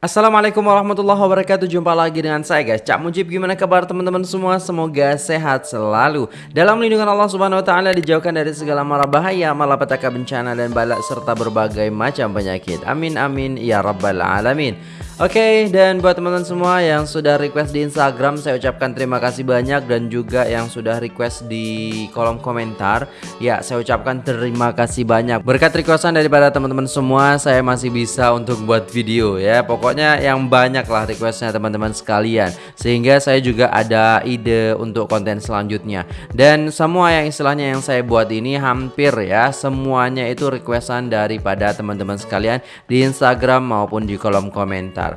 Assalamualaikum warahmatullahi wabarakatuh. Jumpa lagi dengan saya guys. Cak Mujib gimana kabar teman-teman semua? Semoga sehat selalu. Dalam lindungan Allah subhanahu wa ta'ala Dijauhkan dari segala mara bahaya Malapetaka bencana dan balak Serta berbagai macam penyakit. Amin amin ya rabbal alamin Oke, okay, dan buat teman-teman semua yang sudah request di Instagram, saya ucapkan terima kasih banyak dan juga yang sudah request di kolom komentar, ya saya ucapkan terima kasih banyak. Berkat requestan daripada teman-teman semua, saya masih bisa untuk buat video ya. Pokoknya yang banyak lah requestnya teman-teman sekalian, sehingga saya juga ada ide untuk konten selanjutnya. Dan semua yang istilahnya yang saya buat ini hampir ya semuanya itu requestan daripada teman-teman sekalian di Instagram maupun di kolom komentar.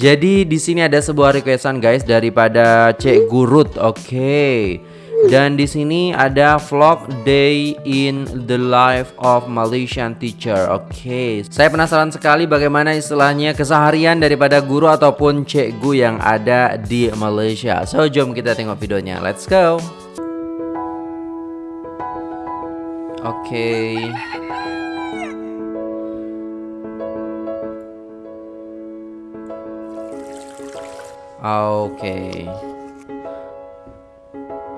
Jadi di sini ada sebuah requestan guys daripada Cek Gurut. Oke. Okay. Dan di sini ada vlog day in the life of Malaysian teacher. Oke, okay. saya penasaran sekali bagaimana istilahnya keseharian daripada guru ataupun cikgu yang ada di Malaysia. So, jom kita tengok videonya. Let's go. Oke. Okay. Oke. Okay.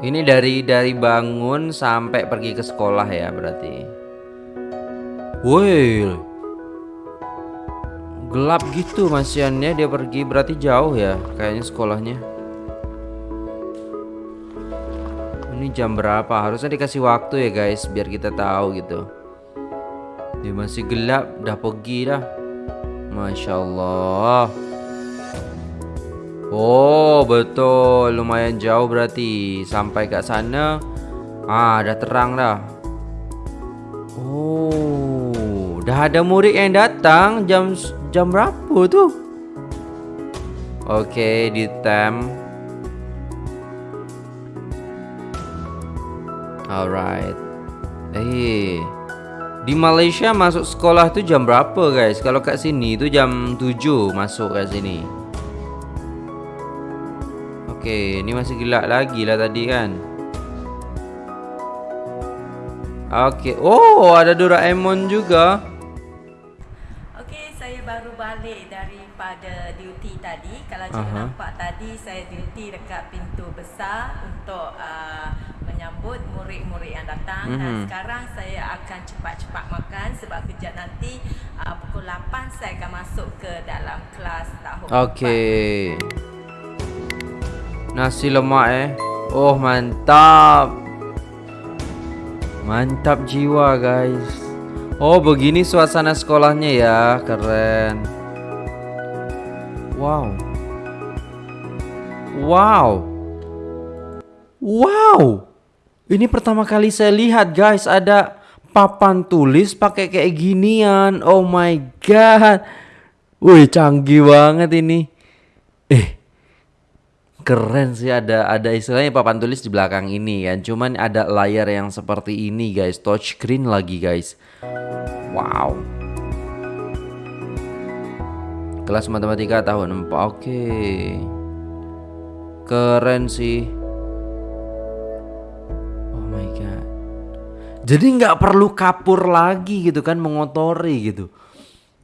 Ini dari dari bangun sampai pergi ke sekolah ya berarti. Woi. Gelap gitu masiannya dia pergi berarti jauh ya kayaknya sekolahnya. Ini jam berapa? Harusnya dikasih waktu ya guys biar kita tahu gitu. Dia masih gelap, udah pergi dah. Masya Allah. Oh betul. Lumayan jauh berarti. Sampai ke sana ah dah terang dah. Oh dah ada murid yang datang. Jam jam berapa tu? Okay, di tem Alright. Eh di Malaysia masuk sekolah tu jam berapa guys? Kalau kat sini tu jam 7 masuk kat sini. Okey, ni masih gelap lagi lah tadi kan. Okey. Oh, ada Doraemon juga. Okey, saya baru balik daripada duty tadi. Kalau cikgu uh -huh. nampak tadi, saya duty dekat pintu besar untuk uh, menyambut murid-murid yang datang. Mm -hmm. Dan mhm. sekarang saya akan cepat-cepat makan sebab kejap nanti uh, pukul 8 saya akan masuk ke dalam kelas tahun Okey. Nasi lemak eh. Oh mantap. Mantap jiwa guys. Oh begini suasana sekolahnya ya. Keren. Wow. Wow. Wow. Ini pertama kali saya lihat guys. Ada papan tulis pakai kayak ginian. Oh my god. Wih canggih banget ini. Eh keren sih ada ada istilahnya papan tulis di belakang ini kan. Cuman ada layar yang seperti ini guys. Touch screen lagi guys. Wow. Kelas matematika tahun 4 oke. Okay. keren sih. Oh my god. Jadi nggak perlu kapur lagi gitu kan mengotori gitu.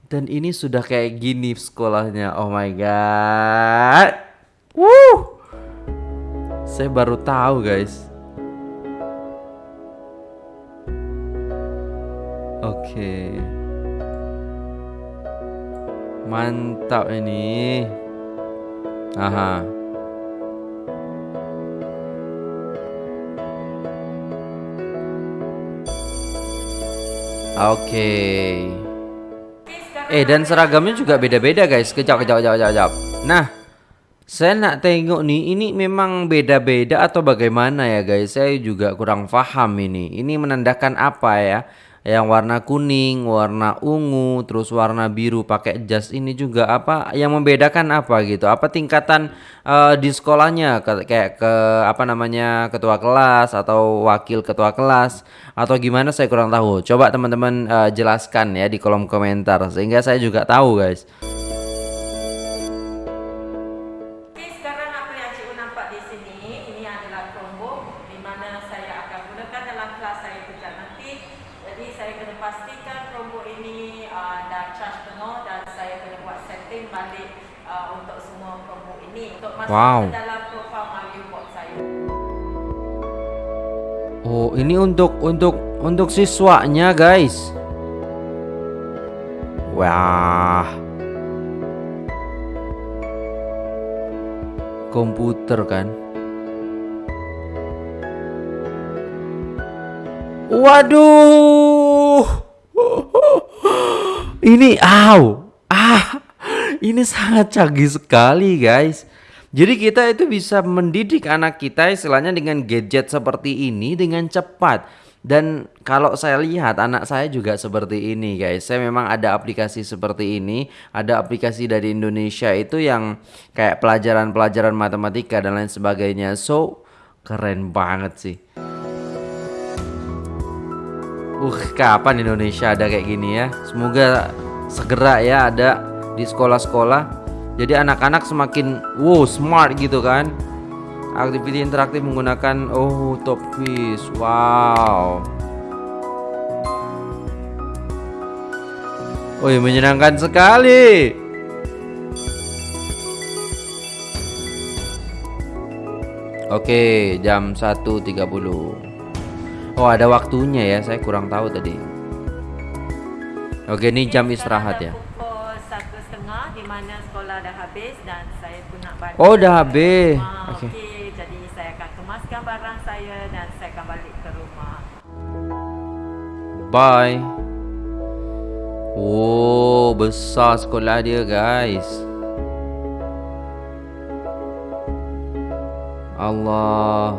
Dan ini sudah kayak gini sekolahnya. Oh my god. Wuh saya baru tahu guys. Oke. Mantap ini. Aha. Oke. Okay. Eh dan seragamnya juga beda-beda guys. Kejap kejap kejap kejap. Nah, saya nak tengok nih, ini memang beda-beda atau bagaimana ya guys? Saya juga kurang paham ini. Ini menandakan apa ya? Yang warna kuning, warna ungu, terus warna biru pakai jas ini juga apa? Yang membedakan apa gitu? Apa tingkatan uh, di sekolahnya kayak ke apa namanya ketua kelas atau wakil ketua kelas atau gimana? Saya kurang tahu. Coba teman-teman uh, jelaskan ya di kolom komentar sehingga saya juga tahu guys. Jadi saya kena pastikan Chromebook ini uh, dah charge penuh dan saya kena buat setting balik uh, untuk semua Chromebook ini untuk masuk Wow. ke dalam profile MyViewBot saya. Oh, ini untuk untuk untuk siswanya, guys. Wah. Komputer kan. Waduh. Ini aw. Ah. Ini sangat canggih sekali, guys. Jadi kita itu bisa mendidik anak kita istilahnya dengan gadget seperti ini dengan cepat. Dan kalau saya lihat anak saya juga seperti ini guys. Saya memang ada aplikasi seperti ini, ada aplikasi dari Indonesia itu yang kayak pelajaran-pelajaran matematika dan lain sebagainya. So, keren banget sih. Uh, kapan Indonesia ada kayak gini ya? Semoga segera ya ada di sekolah-sekolah. Jadi anak-anak semakin wow smart gitu kan. Aktiviti interaktif menggunakan oh top quiz. Wow. Wih, menyenangkan sekali. Oke, jam 1.30. Oh, ada waktunya ya. Saya kurang tahu tadi. Oke, ini jam istirahat ya. Pukul satu setengah di mana sekolah dah habis dan saya pun nak balik. Oh, dah habis. Oke. Jadi saya akan kemaskan barang saya dan saya akan balik ke rumah. Bye. Oh, besar sekolah dia, guys. Allah.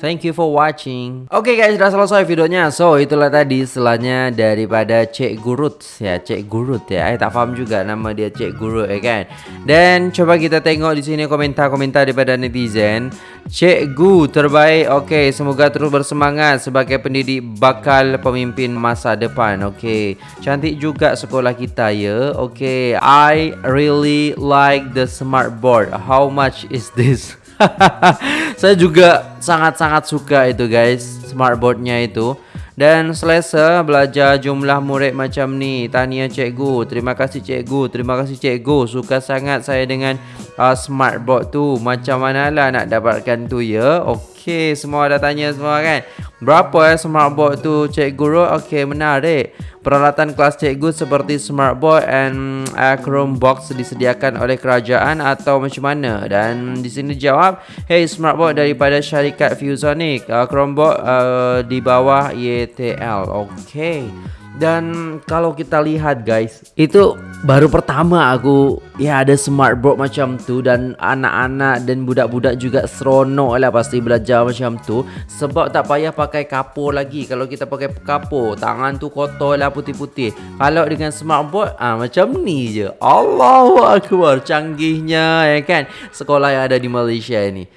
Thank you for watching. Oke guys, sudah selesai videonya. So, itulah tadi istilahnya daripada Cek Gurut ya, Cek Gurut ya. Eh tak paham juga nama dia Cek Gurut ya kan. Dan coba kita tengok di sini komentar-komentar daripada netizen. Cikgu terbaik. Oke, semoga terus bersemangat sebagai pendidik bakal pemimpin masa depan. Oke. Cantik juga sekolah kita ya. Oke, I really like the smart board. How much is this? saya juga sangat-sangat suka itu guys. Smartboardnya itu. Dan selesa belajar jumlah murid macam ni. Tania cikgu. Terima kasih cikgu. Terima kasih cikgu. Suka sangat saya dengan uh, smartboard tu. Macam manalah nak dapatkan tu ya? Okey semua dah tanya semua kan berapa eh smartboard tu cikgu Ro Okey menarik Peralatan kelas cikgu seperti smartboard and uh, Chromebox disediakan oleh kerajaan atau macam mana? Dan di sini jawab, hey smartboard daripada syarikat Fusonic, uh, Chromebox uh, di bawah YTL. Okey. Dan kalau kita lihat guys, itu baru pertama aku ya ada smartboard macam tu dan anak-anak dan budak-budak juga seronok lah pasti belajar macam tu sebab tak payah pakai kapur lagi. Kalau kita pakai kapur, tangan tu kotor lah putih-putih. Kalau dengan smartboard ah macam ni je. Allahu akbar, canggihnya ya kan sekolah yang ada di Malaysia ini.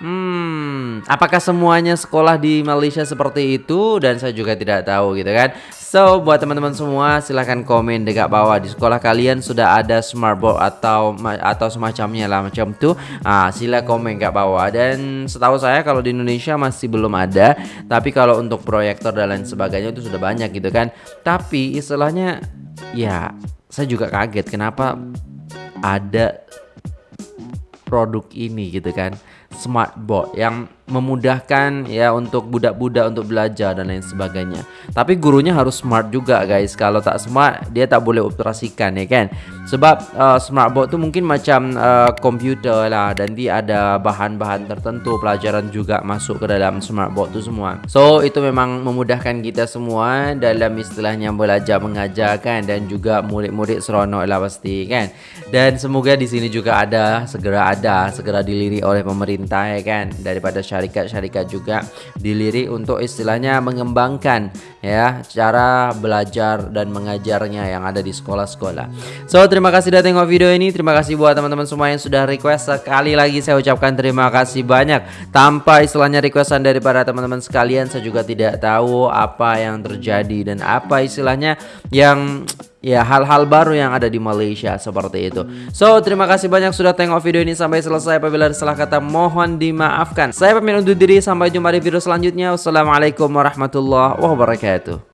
Hmm, apakah semuanya sekolah di Malaysia seperti itu dan saya juga tidak tahu gitu kan. So, buat teman-teman semua silahkan komen dekat bawah di sekolah kalian sudah ada smartboard atau atau semacamnya lah macam tu. Ah, sila komen kat bawah dan setahu saya kalau di Indonesia masih belum ada, tapi kalau untuk proyektor dan lain sebagainya itu sudah banyak gitu kan. Tapi istilahnya ya saya juga kaget kenapa ada produk ini gitu kan smartboard yang memudahkan ya untuk budak-budak untuk belajar dan lain sebagainya. Tapi gurunya harus smart juga guys. Kalau tak smart dia tak boleh operasikan ya kan. Sebab uh, smartboard tu mungkin macam uh, komputer lah dan dia ada bahan-bahan tertentu pelajaran juga masuk ke dalam smartboard tu semua. So itu memang memudahkan kita semua dalam istilahnya belajar mengajar kan dan juga murid-murid seronok lah pasti kan. Dan semoga di sini juga ada segera ada segera dilirik oleh pemerintah ya kan daripada syarikat-syarikat juga dilirik untuk istilahnya mengembangkan ya cara belajar dan mengajarnya yang ada di sekolah-sekolah. So terima kasih sudah tengok video ini. Terima kasih buat teman-teman semua yang sudah request. Sekali lagi saya ucapkan terima kasih banyak. Tanpa istilahnya requestan daripada teman-teman sekalian, saya juga tidak tahu apa yang terjadi dan apa istilahnya yang ya hal-hal baru yang ada di Malaysia seperti itu. So, terima kasih banyak sudah tengok video ini sampai selesai. Apabila ada salah kata mohon dimaafkan. Saya pamit undur diri sampai jumpa di video selanjutnya. Wassalamualaikum warahmatullahi wabarakatuh.